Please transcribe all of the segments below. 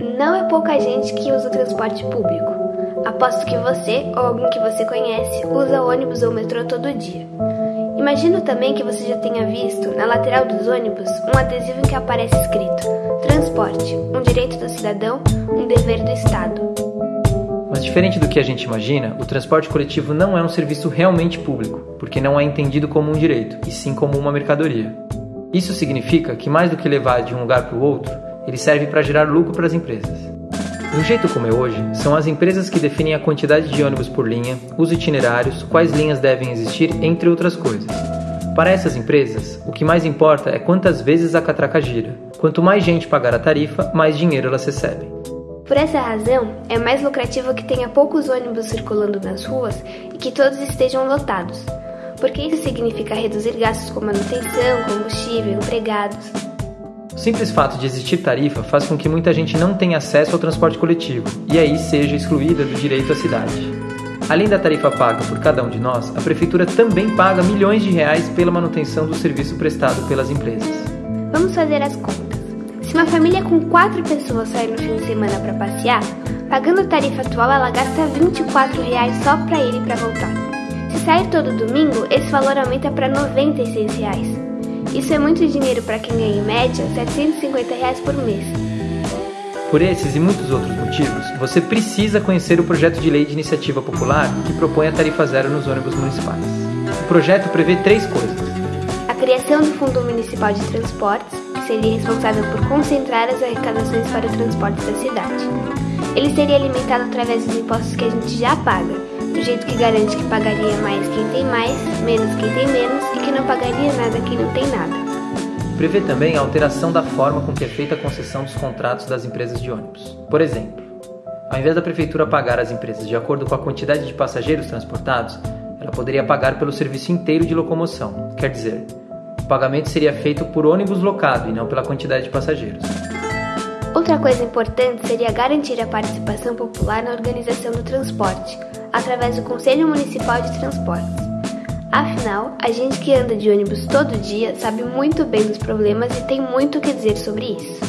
Não é pouca gente que usa o transporte público. Aposto que você ou alguém que você conhece usa ônibus ou metrô todo dia. Imagino também que você já tenha visto, na lateral dos ônibus, um adesivo em que aparece escrito: Transporte, um direito do cidadão, um dever do Estado. Mas diferente do que a gente imagina, o transporte coletivo não é um serviço realmente público, porque não é entendido como um direito, e sim como uma mercadoria. Isso significa que mais do que levar de um lugar para o outro, ele serve para gerar lucro para as empresas. Do jeito como é hoje, são as empresas que definem a quantidade de ônibus por linha, os itinerários, quais linhas devem existir, entre outras coisas. Para essas empresas, o que mais importa é quantas vezes a catraca gira. Quanto mais gente pagar a tarifa, mais dinheiro elas recebem. Por essa razão, é mais lucrativo que tenha poucos ônibus circulando nas ruas e que todos estejam lotados, porque isso significa reduzir gastos com manutenção, combustível, empregados. O simples fato de existir tarifa faz com que muita gente não tenha acesso ao transporte coletivo e aí seja excluída do direito à cidade. Além da tarifa paga por cada um de nós, a prefeitura também paga milhões de reais pela manutenção do serviço prestado pelas empresas. Vamos fazer as contas. Se uma família com quatro pessoas sair no fim de semana para passear, pagando a tarifa atual, ela gasta 24 reais só para ir e para voltar. Se sair todo domingo, esse valor aumenta para 96 reais. Isso é muito dinheiro para quem ganha em média 750 reais por mês. Por esses e muitos outros motivos, você precisa conhecer o projeto de lei de iniciativa popular que propõe a tarifa zero nos ônibus municipais. O projeto prevê três coisas: a criação do Fundo Municipal de Transportes, que seria responsável por concentrar as arrecadações para o transporte da cidade. Ele seria alimentado através dos impostos que a gente já paga, do jeito que garante que pagaria mais quem tem mais, menos quem tem menos e que não pagaria nada quem não tem nada. Prevê também a alteração da forma com que é feita a concessão dos contratos das empresas de ônibus. Por exemplo, ao invés da prefeitura pagar as empresas de acordo com a quantidade de passageiros transportados, ela poderia pagar pelo serviço inteiro de locomoção. Quer dizer, o pagamento seria feito por ônibus locado e não pela quantidade de passageiros. Outra coisa importante seria garantir a participação popular na organização do transporte, através do Conselho Municipal de Transportes. Afinal, a gente que anda de ônibus todo dia sabe muito bem dos problemas e tem muito o que dizer sobre isso.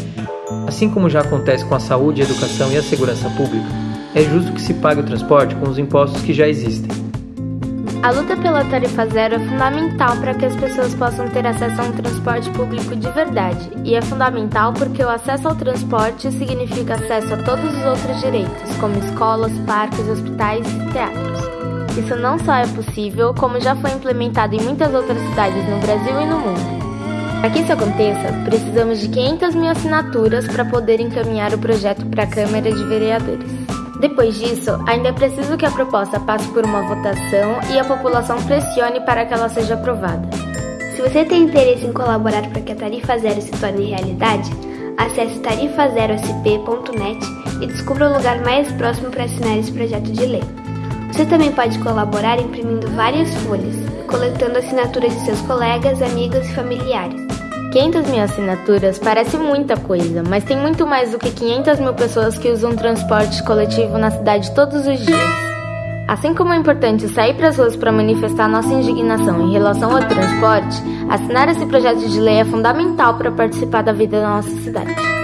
Assim como já acontece com a saúde, a educação e a segurança pública, é justo que se pague o transporte com os impostos que já existem. A luta pela tarifa zero é fundamental para que as pessoas possam ter acesso a um transporte público de verdade, e é fundamental porque o acesso ao transporte significa acesso a todos os outros direitos, como escolas, parques, hospitais e teatros. Isso não só é possível, como já foi implementado em muitas outras cidades no Brasil e no mundo. Para que isso aconteça, precisamos de 500 mil assinaturas para poder encaminhar o projeto para a Câmara de Vereadores. Depois disso, ainda é preciso que a proposta passe por uma votação e a população pressione para que ela seja aprovada. Se você tem interesse em colaborar para que a Tarifa Zero se torne realidade, acesse tarifazerosp.net e descubra o lugar mais próximo para assinar esse projeto de lei. Você também pode colaborar imprimindo várias folhas, coletando assinaturas de seus colegas, amigos e familiares. 500 mil assinaturas parece muita coisa, mas tem muito mais do que 500 mil pessoas que usam transporte coletivo na cidade todos os dias. Assim como é importante sair para as ruas para manifestar nossa indignação em relação ao transporte, assinar esse projeto de lei é fundamental para participar da vida da nossa cidade.